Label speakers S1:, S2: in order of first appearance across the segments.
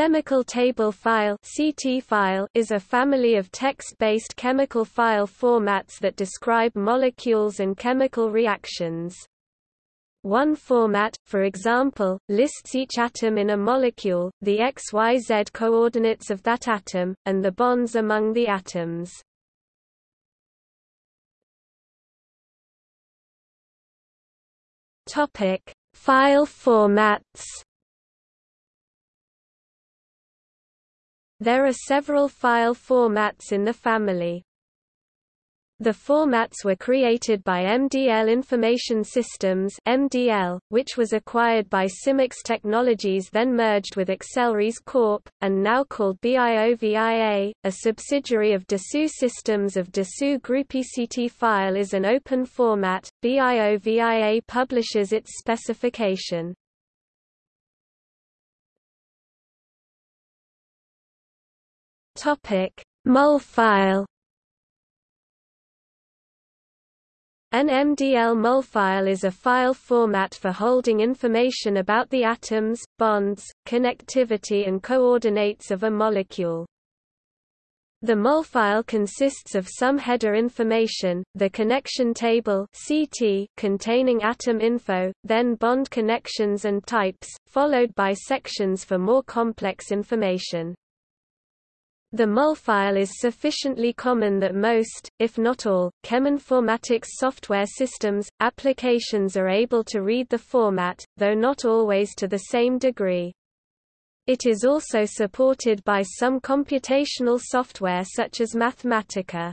S1: chemical table file (CT file) is a family of text-based chemical file formats that describe molecules and chemical reactions. One format, for example, lists each atom in a molecule, the XYZ coordinates of that atom, and the bonds among the atoms. File formats. There are several file formats in the family. The formats were created by MDL Information Systems (MDL), which was acquired by Symyx Technologies then merged with Accelrys Corp and now called BIOVIA, a subsidiary of Dassault Systems of Dassault Group. ECT file is an open format. BIOVIA publishes its specification. Topic: MOL file An MDL MOL file is a file format for holding information about the atoms, bonds, connectivity and coordinates of a molecule. The MOL file consists of some header information, the connection table CT containing atom info, then bond connections and types, followed by sections for more complex information. The MOL file is sufficiently common that most, if not all, cheminformatics software systems, applications are able to read the format, though not always to the same degree. It is also supported by some computational software such as Mathematica.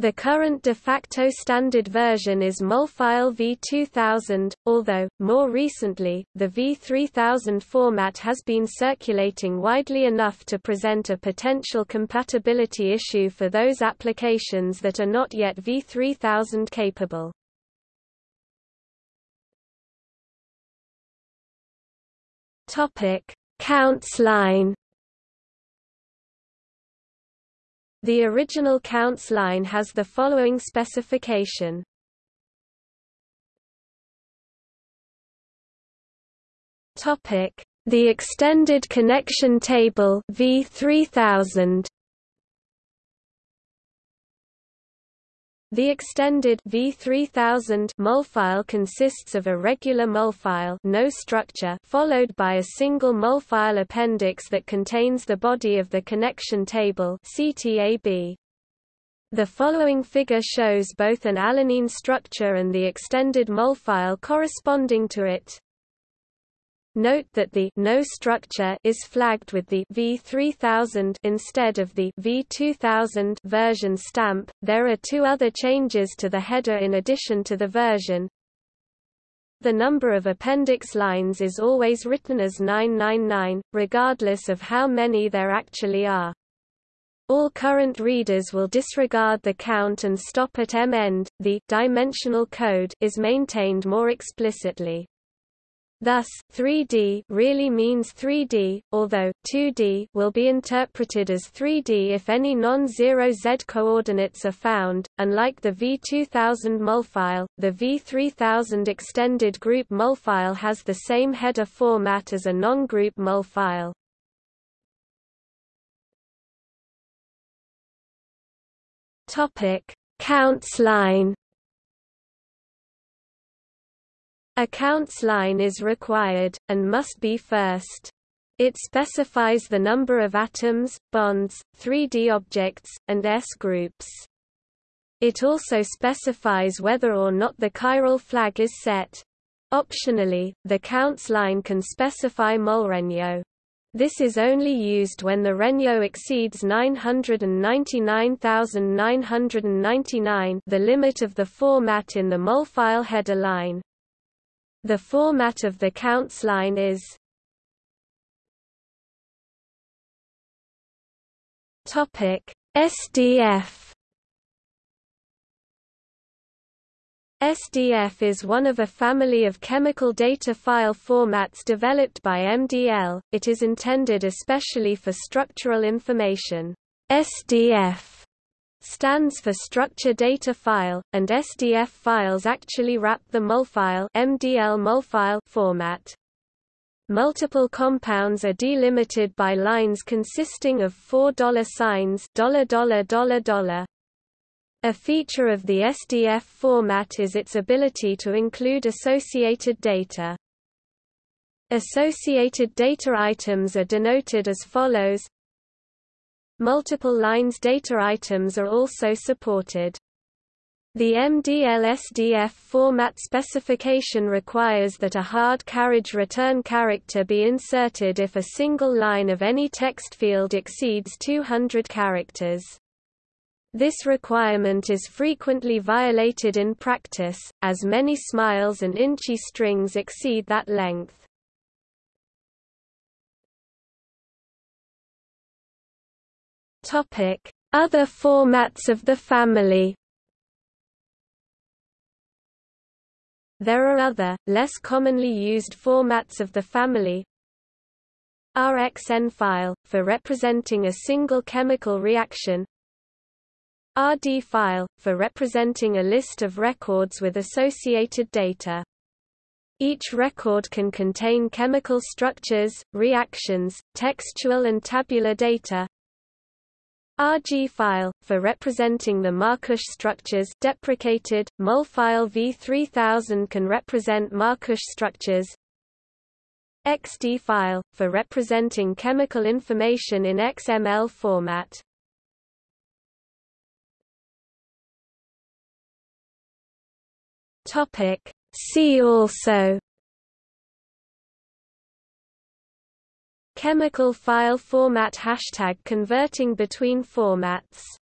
S1: The current de facto standard version is Molfile v2000, although, more recently, the v3000 format has been circulating widely enough to present a potential compatibility issue for those applications that are not yet v3000 capable. Counts line The original counts line has the following specification. Topic: The extended connection table V3000 The extended V3000 MOL file consists of a regular MOL file no structure followed by a single MOL file appendix that contains the body of the connection table CTAB. The following figure shows both an alanine structure and the extended MOL file corresponding to it. Note that the no structure is flagged with the V3000 instead of the V2000 version stamp. There are two other changes to the header in addition to the version. The number of appendix lines is always written as 999, regardless of how many there actually are. All current readers will disregard the count and stop at M-end. The dimensional code is maintained more explicitly. Thus, 3D really means 3D, although 2D will be interpreted as 3D if any non-zero z coordinates are found. Unlike the V2000 MOL file, the V3000 extended group MOL file has the same header format as a non-group MOL file. Topic: Counts line A counts line is required, and must be first. It specifies the number of atoms, bonds, 3D objects, and S groups. It also specifies whether or not the chiral flag is set. Optionally, the counts line can specify molregno. This is only used when the regno exceeds 999,999 the limit of the format in the mol file header line. The format of the counts line is Topic SDF SDF is one of a family of chemical data file formats developed by MDL. It is intended especially for structural information. SDF stands for Structure Data File, and SDF files actually wrap the MOLFile MDL MOLFile format. multiple compounds are delimited by lines consisting of four dollar signs dollar dollar dollar dollar. A feature of the SDF format is its ability to include associated data. Associated data items are denoted as follows Multiple lines data items are also supported. The MDL-SDF format specification requires that a hard carriage return character be inserted if a single line of any text field exceeds 200 characters. This requirement is frequently violated in practice, as many smiles and InChI strings exceed that length. Other formats of the family There are other, less commonly used formats of the family. RxN file, for representing a single chemical reaction. RD file, for representing a list of records with associated data. Each record can contain chemical structures, reactions, textual and tabular data, RG file, for representing the Markush structures deprecated, MOL file V3000 can represent Markush structures XD file, for representing chemical information in XML format. See also Chemical file format Hashtag converting between formats